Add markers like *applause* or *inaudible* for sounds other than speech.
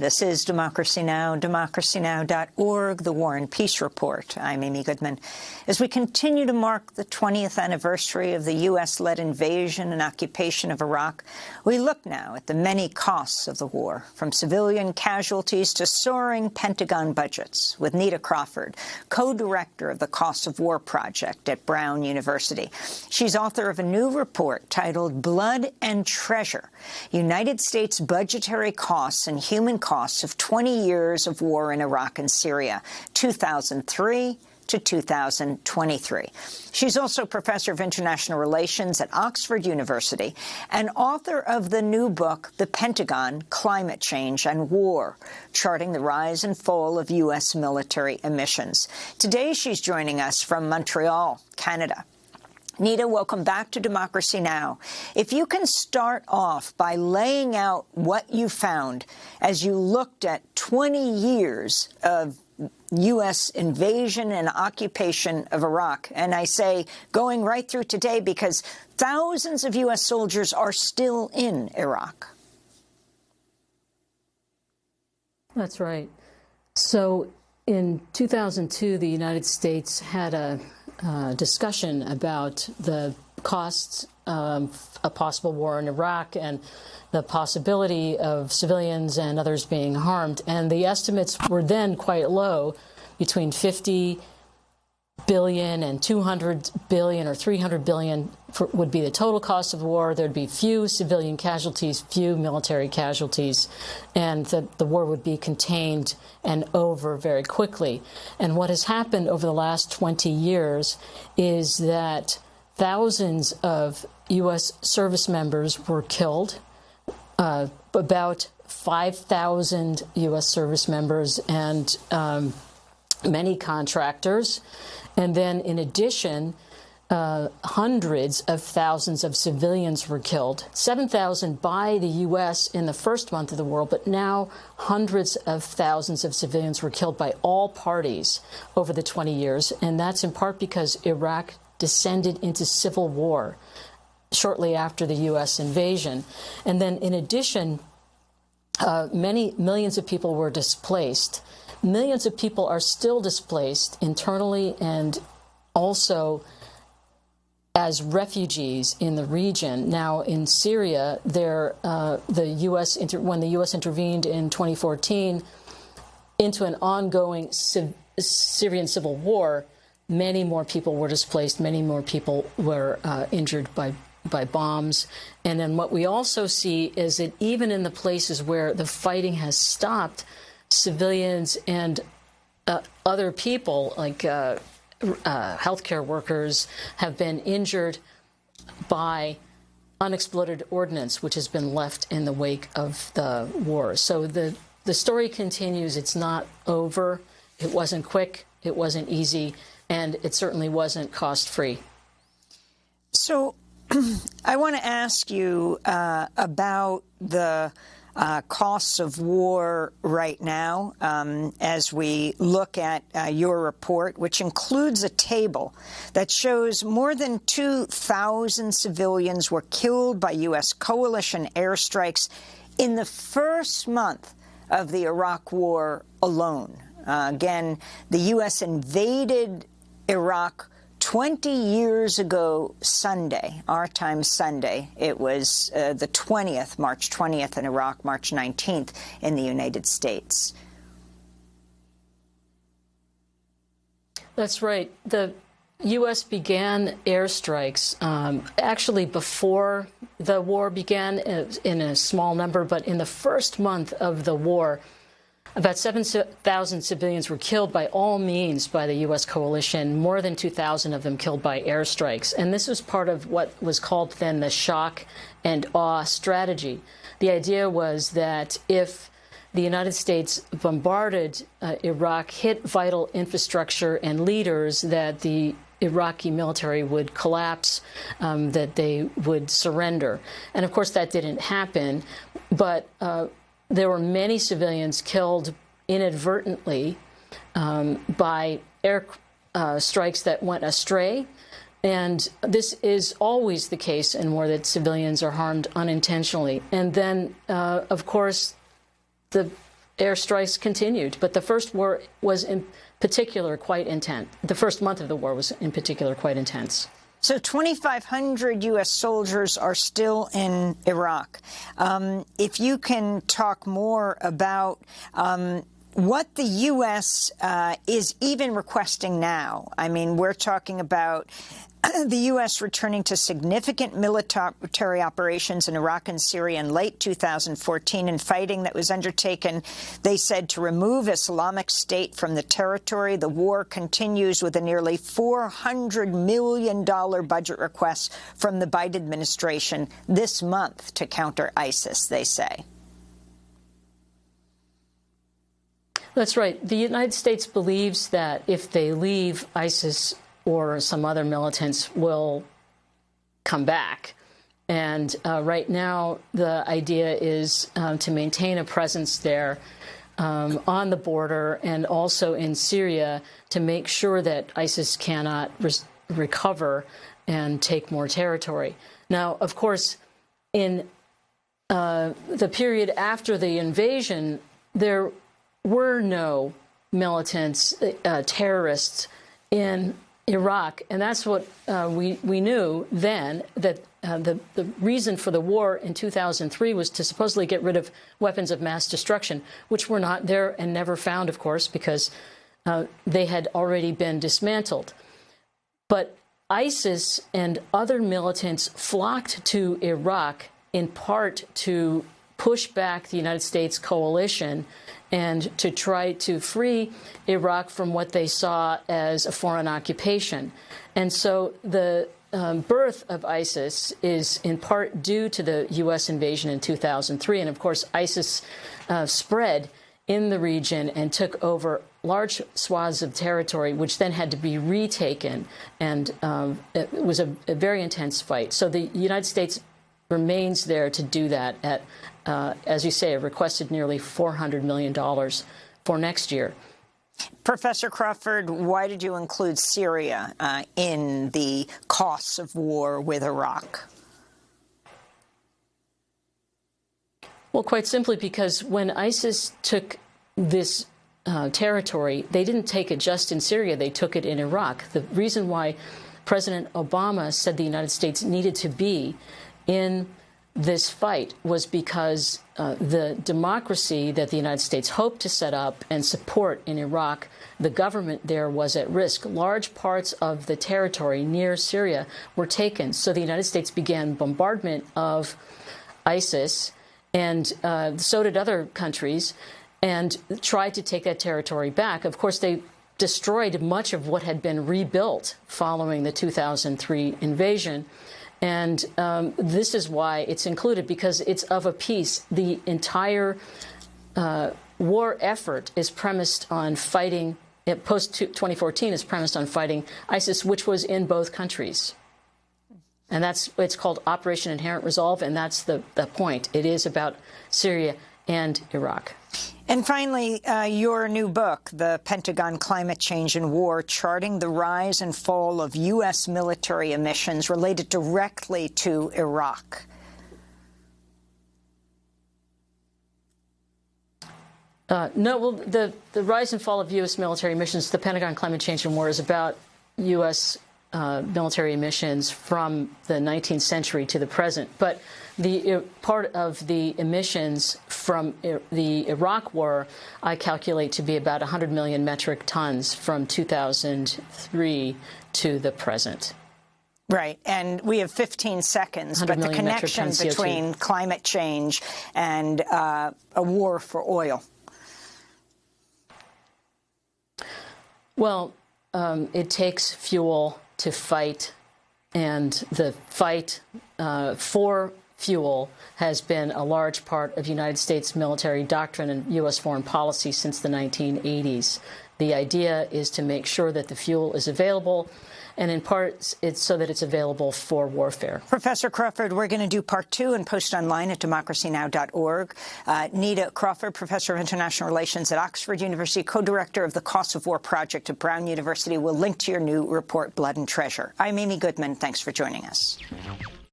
This is Democracy Now!, democracynow.org, The War and Peace Report. I'm Amy Goodman. As we continue to mark the 20th anniversary of the U.S.-led invasion and occupation of Iraq, we look now at the many costs of the war, from civilian casualties to soaring Pentagon budgets, with Neta Crawford, co-director of the Cost of War Project at Brown University. She's author of a new report titled Blood and Treasure, United States Budgetary Costs and Human costs of 20 years of war in Iraq and Syria, 2003 to 2023. She's also professor of international relations at Oxford University and author of the new book, The Pentagon, Climate Change and War, charting the rise and fall of U.S. military emissions. Today, she's joining us from Montreal, Canada. Neta, welcome back to Democracy Now! If you can start off by laying out what you found as you looked at 20 years of U.S. invasion and occupation of Iraq. And I say going right through today because thousands of U.S. soldiers are still in Iraq. That's right. So in 2002, the United States had a uh, discussion about the costs of a possible war in Iraq and the possibility of civilians and others being harmed. And the estimates were then quite low, between 50 billion and 200 billion or 300 billion for, would be the total cost of war. There'd be few civilian casualties, few military casualties, and the, the war would be contained and over very quickly. And what has happened over the last 20 years is that thousands of U.S. service members were killed, uh, about 5,000 U.S. service members and um, many contractors. And then in addition, uh, hundreds of thousands of civilians were killed. 7,000 by the U.S. in the first month of the war, but now hundreds of thousands of civilians were killed by all parties over the 20 years. And that's in part because Iraq descended into civil war shortly after the U.S. invasion. And then in addition, uh, many millions of people were displaced. Millions of people are still displaced internally and also as refugees in the region. Now, in Syria, there, uh, the U.S. when the U.S. intervened in 2014 into an ongoing Syrian civil war, many more people were displaced, many more people were uh, injured by by bombs. And then what we also see is that even in the places where the fighting has stopped, civilians and uh, other people like uh, uh, healthcare workers have been injured by unexploded ordnance, which has been left in the wake of the war. So the, the story continues. It's not over. It wasn't quick. It wasn't easy. And it certainly wasn't cost-free. So I want to ask you uh, about the uh, costs of war right now um, as we look at uh, your report, which includes a table that shows more than 2,000 civilians were killed by U.S. coalition airstrikes in the first month of the Iraq War alone. Uh, again, the U.S. invaded Iraq 20 years ago Sunday, our time Sunday, it was uh, the 20th, March 20th in Iraq, March 19th in the United States. That's right. The U.S. began airstrikes um, actually before the war began uh, in a small number, but in the first month of the war, about 7,000 civilians were killed by all means by the U.S. coalition, more than 2,000 of them killed by airstrikes. And this was part of what was called then the shock and awe strategy. The idea was that if the United States bombarded uh, Iraq, hit vital infrastructure and leaders, that the Iraqi military would collapse, um, that they would surrender. And of course, that didn't happen. But uh, there were many civilians killed inadvertently um, by air uh, strikes that went astray. And this is always the case in war that civilians are harmed unintentionally. And then, uh, of course, the airstrikes continued. But the first war was in particular quite intense. The first month of the war was in particular quite intense. So 2,500 U.S. soldiers are still in Iraq. Um, if you can talk more about um, what the U.S. Uh, is even requesting now. I mean, we're talking about *clears throat* the U.S. returning to significant military operations in Iraq and Syria in late 2014 and fighting that was undertaken, they said, to remove Islamic State from the territory. The war continues with a nearly $400 million budget request from the Biden administration this month to counter ISIS, they say. That's right. The United States believes that if they leave, ISIS or some other militants will come back. And uh, right now, the idea is um, to maintain a presence there um, on the border and also in Syria to make sure that ISIS cannot re recover and take more territory. Now, of course, in uh, the period after the invasion, there were no militants, uh, terrorists in Iraq, and that's what uh, we we knew then that uh, the the reason for the war in 2003 was to supposedly get rid of weapons of mass destruction, which were not there and never found, of course, because uh, they had already been dismantled. But ISIS and other militants flocked to Iraq in part to push back the United States coalition and to try to free Iraq from what they saw as a foreign occupation. And so the um, birth of ISIS is in part due to the U.S. invasion in 2003. And of course, ISIS uh, spread in the region and took over large swaths of territory, which then had to be retaken. And um, it was a, a very intense fight. So the United States remains there to do that at, uh, as you say, requested nearly $400 million for next year. Professor Crawford, why did you include Syria uh, in the costs of war with Iraq? Well, quite simply because when ISIS took this uh, territory, they didn't take it just in Syria, they took it in Iraq. The reason why President Obama said the United States needed to be in this fight was because uh, the democracy that the United States hoped to set up and support in Iraq, the government there was at risk. Large parts of the territory near Syria were taken. So the United States began bombardment of ISIS, and uh, so did other countries, and tried to take that territory back. Of course, they destroyed much of what had been rebuilt following the 2003 invasion. And um, this is why it's included, because it's of a piece. The entire uh, war effort is premised on fighting, uh, post-2014 is premised on fighting ISIS, which was in both countries. And that's, it's called Operation Inherent Resolve, and that's the, the point. It is about Syria and Iraq. And finally, uh, your new book, The Pentagon Climate Change and War, charting the rise and fall of U.S. military emissions related directly to Iraq. Uh, no, well, the, the rise and fall of U.S. military emissions, the Pentagon Climate Change and War, is about U.S. Uh, military emissions from the 19th century to the present. But the uh, part of the emissions from the Iraq war, I calculate to be about 100 million metric tons from 2003 to the present. Right, and we have 15 seconds, but the connection between climate change and uh, a war for oil. Well, um, it takes fuel to fight, and the fight uh, for fuel has been a large part of United States military doctrine and U.S. foreign policy since the 1980s. The idea is to make sure that the fuel is available, and in part, it's so that it's available for warfare. Professor Crawford, we're going to do part two and post online at democracynow.org. Uh, Neta Crawford, Professor of International Relations at Oxford University, co-director of the Costs of War Project at Brown University, will link to your new report, Blood and Treasure. I'm Amy Goodman. Thanks for joining us.